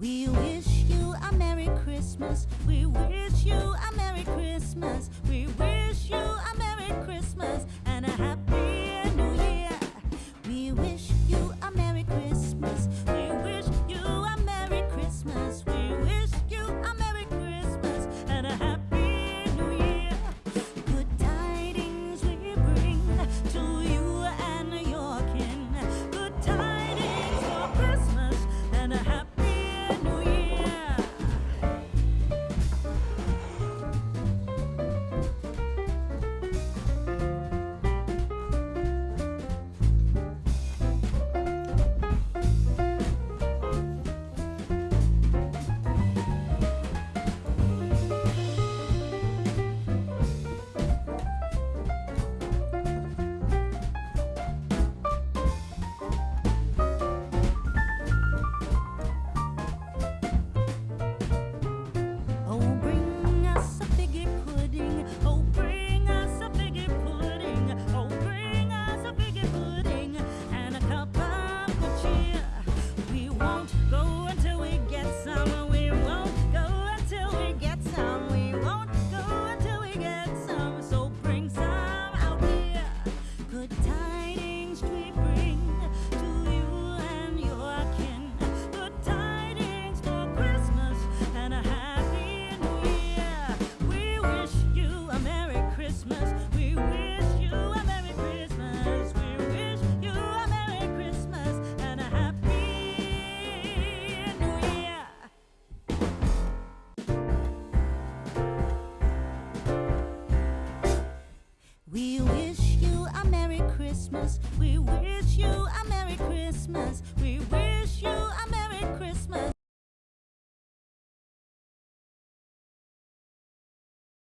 We wish you a Merry Christmas. We wish you a Merry Christmas. We wish you a Merry Christmas. Christmas. We wish you a Merry Christmas.